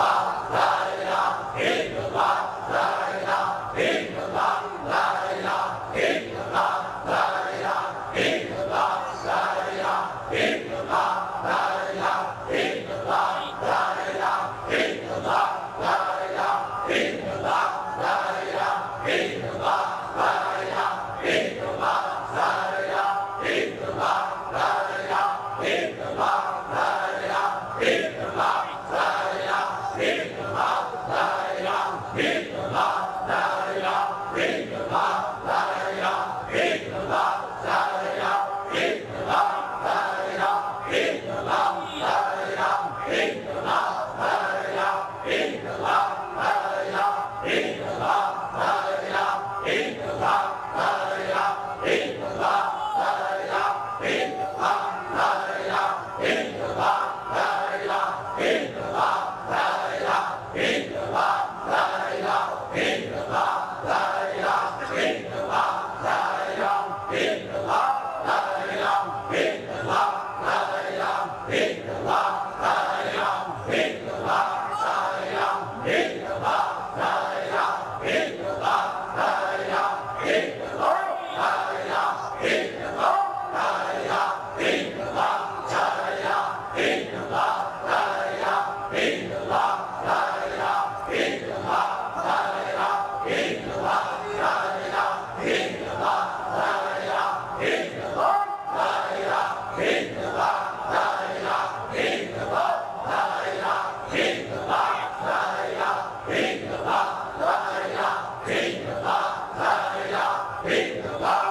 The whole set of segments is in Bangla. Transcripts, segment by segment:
Father. Amen. Love.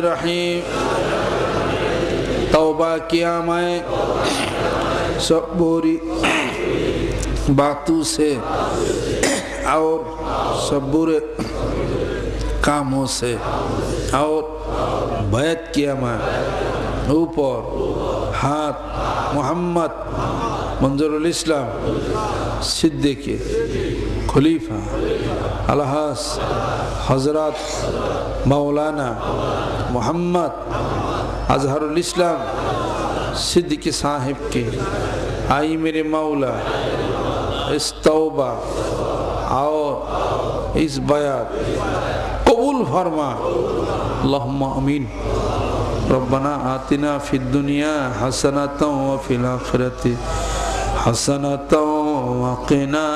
रहीम तौबा किया मैं। सब बुरी बातों से और सब बुरे कामों से और बैत किया मैं। ऊपर हाथ मोहम्मद মঞ্জুরুল ইসলাম, সিদ্দিকি, খলিফা, আলহাস হজরত মাওলানা মোহাম্মদ আজহারুল ইসলাম, সিদ্দিকি সাহেবকে আই মেরে মাওলা ইস্তবা আও ইস বায়াত কবুল ফরমা লহমা আমিন। ربنا آتنا في الدنيا حسنة وفي الآخرة حسنة وقنا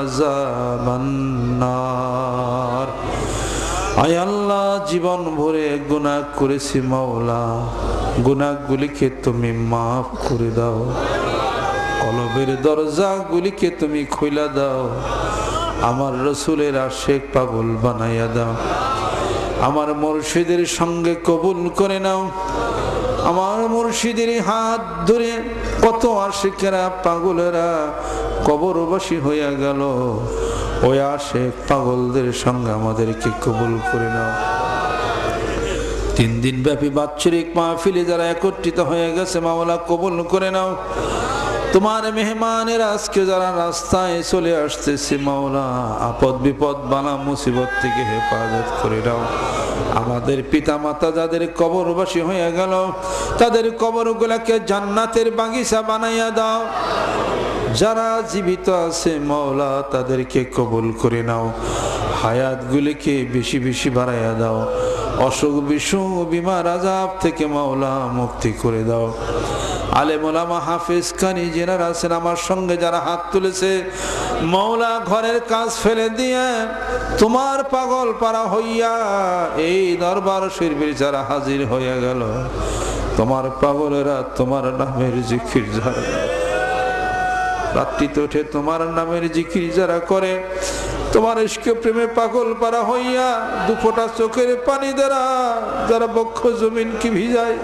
عذاب النار। আয় আল্লাহ, জীবন ভরে গুনা করেছি মাওলা। গুনাগুলিকে তুমি মাফ করে দাও। কলবের দরজাগুলিকে তুমি খুলে দাও। আমার রসুলের আশেখ পাগল বানাইয়া দাও। আমার মুর্শিদের সঙ্গে কবুল করে নাও। আমার মুর্শিদের হাত ধরে কত আশিকেরা পাগলেরা কবরবাসী হইয়া গেল। ওই আশেক পাগলদের সঙ্গে আমাদেরকে কবুল করে নাও। তিন দিন ব্যাপী বাৎসরিক মাহফিলে যারা একত্রিত হয়ে গেছে মামলা কবুল করে নাও। তোমার মেহমানের আজকে যারা রাস্তায় চলে আসতেছে, মাওলা, আপদ বিপদ, বালা মুসিবত থেকে হেফাজত করে দাও। আমাদের পিতা মাতা যাদের কবরবাসী হয়ে গেল, তাদের কবরগুলাকে জান্নাতের বাগিচা বানাইয়া দাও। যারা জীবিত আছে, মাওলা, তাদেরকে কবুল করে নাও। হায়াতগুলিকে বেশি বেশি বাড়াইয়া দাও। অসুখ বিসুখ, বিমার আজাব থেকে মাওলা মুক্তি করে দাও। আলে মোলামা হাফিজ কানি জেনারা আছেন আমার সঙ্গে যারা হাত তুলেছে মৌলা ঘরের কাজ ফেলে দিয়ে তোমার পাগল পারা হইয়া এই দরবার শিল্পীর যারা হাজির হইয়া গেল, তোমার পাগলেরা তোমার নামের জিকির যারা রাত্রিতে উঠে তোমার নামের জিকির যারা করে, তোমার ইস্কে প্রেমে পাগল পারা হইয়া দুফোটা চোখের পানি দ্বারা যারা বক্ষ জমিন কি ভিজায়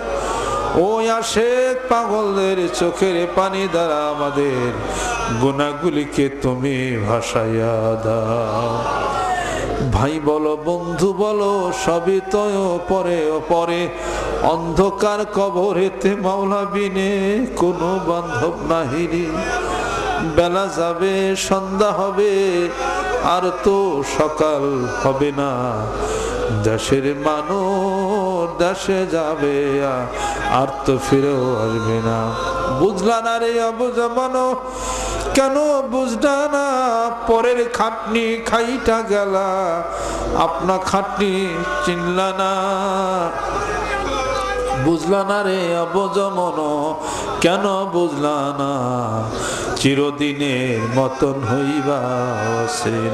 ওই আশেক পাগলদের চোখের পানি দ্বারা আমাদের গুণাগুলিকে তুমি ভাসাইয়া দাও। ভাই বলো, বন্ধু বলো, সবই তো পরে পরে। অন্ধকার কবরেতে মাওলা বিনে কোনো বান্ধব নাহিরি বেলা যাবে, সন্ধ্যা হবে, আর তো সকাল হবে না। দেশের মানুষ দেশে যাবে আর তো ফিরেও আসবে না। বুঝলা না রে অবজমানো কেন বুঝলা না? পরের খাটনি খাইটা গেলা, আপনা খাটনি চিনলা না। বুঝলা না রে অবজমন? কেন বুঝলা না? চিরদিনের মতন হইবা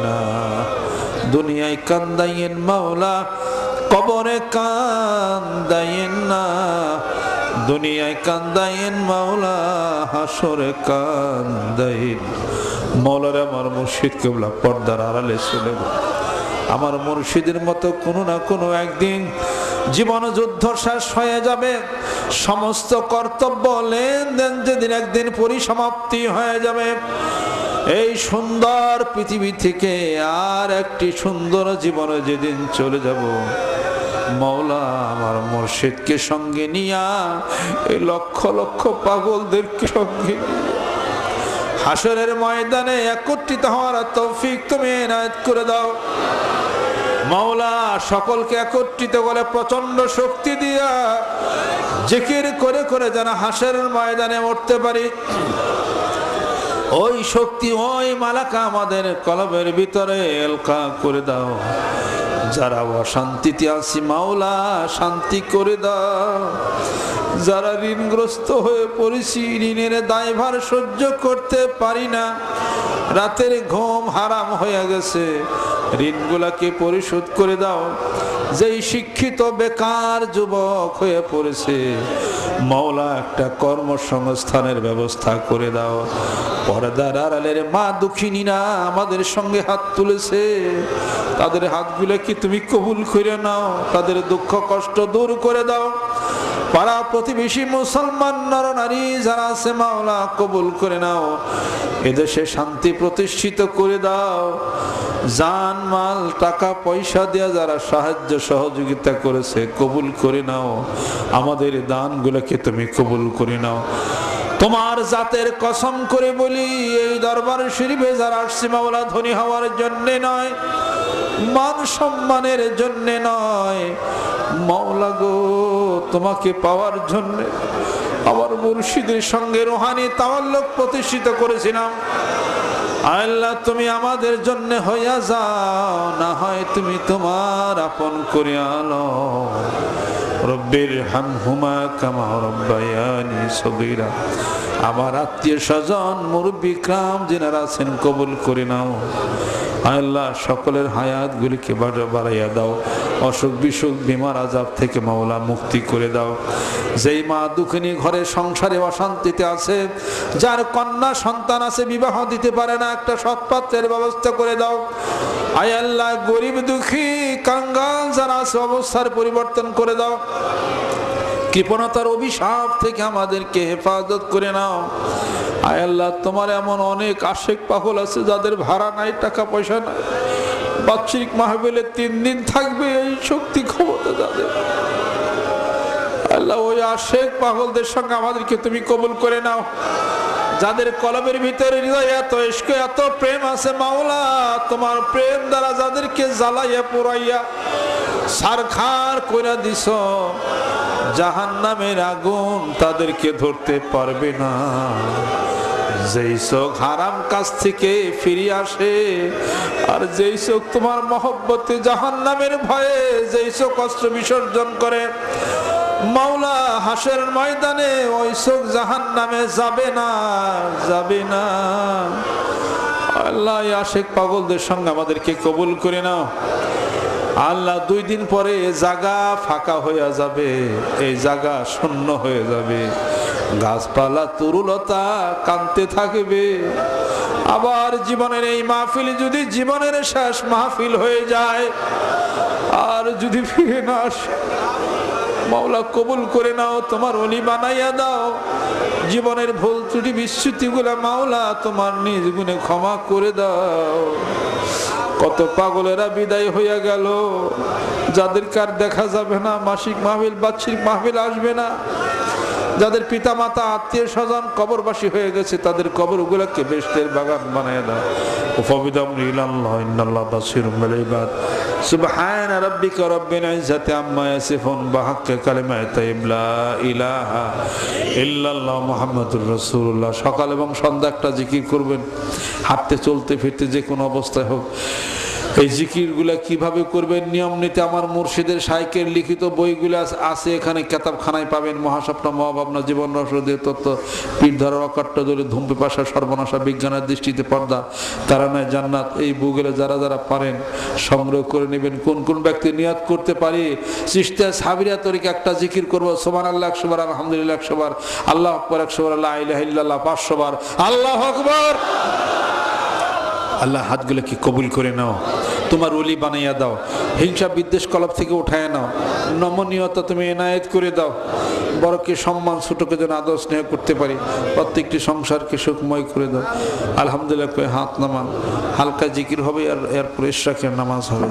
না দুনিয়ায় কান্দাইয়েন মাওলা, কবরে কান্দাইয়েন না। দুনিয়ায় কান্দাইয়েন মাওলা, হাসরে কান্দাইন। মৌলার আমার মুর্শিদ কেবলা পর্দার আড়ালে চলে আমার মুর্শিদের মতো কোনো না কোনো একদিন জীবন যুদ্ধ শেষ হয়ে যাবে। সমস্ত কর্তব্য, লেনদেন যেদিন একদিন পরিসমাপ্তি হয়ে যাবে। এই সুন্দর পৃথিবী থেকে আর একটি সুন্দর জীবনে যেদিন চলে যাব। মৌলা আমার মুর্শিদকে সঙ্গে নিয়া, এই লক্ষ লক্ষ পাগলদেরকে সঙ্গে হাসরের ময়দানে একত্রিত হওয়ার তৌফিক তুমি এনায়ত করে দাও। মাওলা সকলকে একত্রিত করে প্রচণ্ড শক্তি দিয়া জিকির করে করে যেন হাসের ময়দানে উঠতে পারি। ওই শক্তি, ওই মালাকা আমাদের কলবের ভিতরে এলকা করে দাও। যারা অশান্তিতে আছি মাওলা, শান্তি করে দাও। যারা ঋণগ্রস্ত হয়ে পড়েছি, ঋণের দায়ভার সহ্য করতে পারি না। রাতের ঘুম হারাম হয়ে গেছে। ঋণগুলাকে পরিশোধ করে দাও। যেই শিক্ষিত বেকার যুবক হয়ে পড়েছে মৌলা একটা কর্মসংস্থানের ব্যবস্থা করে দাও। পর্দার আড়ালের মা দুঃখিনীরা আমাদের সঙ্গে হাত তুলেছে। তাদের হাতগুলো কি তুমি কবুল করে নাও? তাদের দুঃখ কষ্ট দূর করে দাও। পাড়া প্রতিবেশী মুসলমান নর নারী যারা আছে, মাওলা কবুল করে নাও। এদেশে শান্তি প্রতিষ্ঠিত করে দাও। জান, মাল, টাকা, পয়সা দেওয়া যারা সাহায্য, সহযোগিতা করেছে, কবুল করে নাও। আমাদের দানগুলোকে তুমি কবুল করে নাও। তোমার জাতের কসম করে বলি, এই দরবার শরীফে যারা আসছে, মাওলা, ধনী হওয়ার জন্যে নয়, মান সম্মানের জন্যে নয়। মাওলা গো তোমাকে পাওয়ার জন্য আমার মুর্শিদের সঙ্গে রোহানি তাওয়াল্লক প্রতিষ্ঠিত করেছিলাম। আল্লাহ, তুমি আমাদের জন্য হইয়া যাও, না হয় তুমি তোমার আপন করে আলো রব্বির হামহুমা কামা রব্বায়ানি সগীরা। আমার আত্মীয় স্বজন, মুরব্বী ক্রাম যেনারা আছেন, কবুল করে নাও। আল্লাহ, সকলের হায়াত গুলিকে বাড়াইয়া দাও। অসুখ বিসুখ, বিমার আজাব থেকে মাওলা মুক্তি করে দাও। যেই মা দুঃখিনী ঘরে সংসারে অশান্তিতে আছে, যার কন্যা সন্তান আছে, বিবাহ দিতে পারে না একটা সৎপাত্রের ব্যবস্থা করে দাও। আয় আল্লাহ, গরিব, দুঃখী, কাঙ্গাল যারা আছে, অবস্থার পরিবর্তন করে দাও। কৃপণতার অভিশাপ থেকে আমাদেরকে হেফাজত করে নাও। আয় আল্লাহ, তোমার এমন অনেক আশেক পাগল আছে যাদের ভাড়া নাই, টাকা পয়সা নাই। বাৎসরিক মাহবিলে তিন দিন থাকবে, এই শক্তি ক্ষমতা যাদের আল্লাহ, ওই আশেক পাগলদের সঙ্গে আমাদেরকে তুমি কবুল করে নাও। যাদের কলমের ভিতরে হৃদয় এত ইস্ক এত প্রেম আছে মাওলা, তোমার প্রেম দ্বারা যাদেরকে জ্বালাইয়া পুরাইয়া সারখার করে দিস জাহান নামের আগুন তাদেরকে ধরতে পারবে না। যেই চোখ হারাম কাছ থেকে ফিরে আসে, আর যেই চোখ তোমার মহব্বতে জাহান নামের ভয়ে, যেই চোখ অস্ত্র বিসর্জন করে মাওলা হাসের ময়দানে ওই চোখ জাহান নামে যাবে না যাবে না। আল্লাহ আশেক পাগলদের সঙ্গে আমাদেরকে কবুল করে নাও। আল্লাহ দুই দিন পরে এ জায়গা ফাঁকা হয়ে যাবে, এই জাগা শূন্য হয়ে যাবে। গাছপালা তরুলতা কানতে থাকবে। আবার জীবনের এই মাহফিল যদি জীবনের শেষ মাহফিল হয়ে যায়, আর যদি ফিরে না আসে মাওলা কবুল করে নাও, তোমার অলি বানাইয়া দাও। জীবনের ভুল ত্রুটি বিশ্রুতি গুলা মাওলা তোমার নিজ গুণে ক্ষমা করে দাও। কত পাগলেরা বিদায় হইয়া গেল, যাদের কার দেখা যাবে না, মাসিক মাহবিল বার্ষিক মাহবিল আসবে না। যাদের পিতা মাতা আত্মীয় স্বজন কবরবাসী হয়ে গেছে, তাদের কবর গুলাকে বেস্টের বাগান বানায় দাও। উপবিদম ইলাল্লাহ, ইন্নাল্লাহ বাসিরুম বিল ইবাদ। সুবহান রাব্বিকা রাব্বিল ইজ্জাতি আম্মা ইয়াসিফুন বিহাক্কি কালিমাতি তাইয়্যিব লা ইলাহা ইল্লাল্লাহ মুহাম্মাদুর রাসূলুল্লাহ। সকাল এবং সন্ধ্যা একটা জিকির করবেন। হাঁটতে, চলতে, ফিরতে যে কোনো অবস্থায় হোক। এই জিকিরগুলা কীভাবে করবেন? নিয়ম নীতি আমার মুর্শিদের সাইকের লিখিত বইগুলো আছে, এখানে কেতাবখানায় পাবেন। মহাস্বপ্ন, মহাভাবনা, জীবন রসদের তত্ত্ব, পীর ধরা অকাট্য দলে ধূমপি পাশা, সর্বনাশা বিজ্ঞানের দৃষ্টিতে পর্দা, তারা নয় জান্নাত। এই বইগুলো যারা যারা পারেন, সংগ্রহ করে নেবেন। কোন কোন ব্যক্তি নিয়াত করতে পারি? সৃষ্টিয়া সাবিরা তরিকে একটা জিকির করব। সোমান আল্লাহ একশো বার, আলহামদুলিল্লাহ, একশো বার, আল্লাহ আকবর, একশো বার আল্লাহ ইলাহা ইল্লাল্লাহ, পাঁচশো বার, আল্লাহ আকবর। আল্লাহ হাতগুলোকে কবুল করে নাও। তোমার অলি বানাইয়া দাও। হিংসা বিদ্বেষ কলপ থেকে উঠায় নাও। নমনীয়তা তুমি এনায়েত করে দাও। বড়কে সম্মান ছোটকে যেন আদর, স্নেহ করতে পারি। প্রত্যেকটি সংসারকে সুখময় করে দাও। আলহামদুলিল্লাহ হাত নামান। হালকা জিকির হবে আর এরপর ইশরাকের নামাজ হবে।